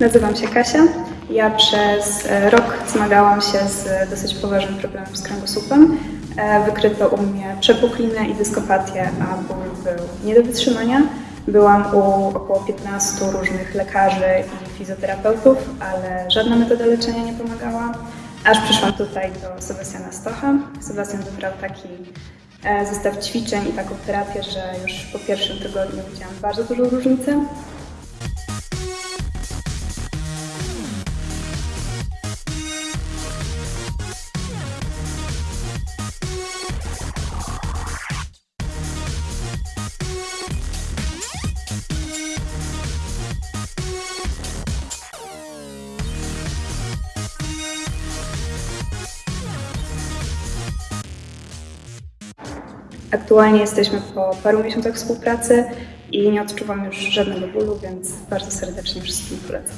Nazywam się Kasia. Ja przez e, rok zmagałam się z dosyć poważnym problemem z kręgosłupem. E, Wykryto u mnie przepuklinę i dyskopatię, a ból był nie do wytrzymania. Byłam u około 15 różnych lekarzy i fizjoterapeutów, ale żadna metoda leczenia nie pomagała. Aż przyszłam tutaj do Sebastiana Stocha. Sebastian wybrał taki e, zestaw ćwiczeń i taką terapię, że już po pierwszym tygodniu widziałam bardzo dużą różnicę. Aktualnie jesteśmy po paru miesiącach współpracy i nie odczuwam już żadnego bólu, więc bardzo serdecznie wszystkim polecam.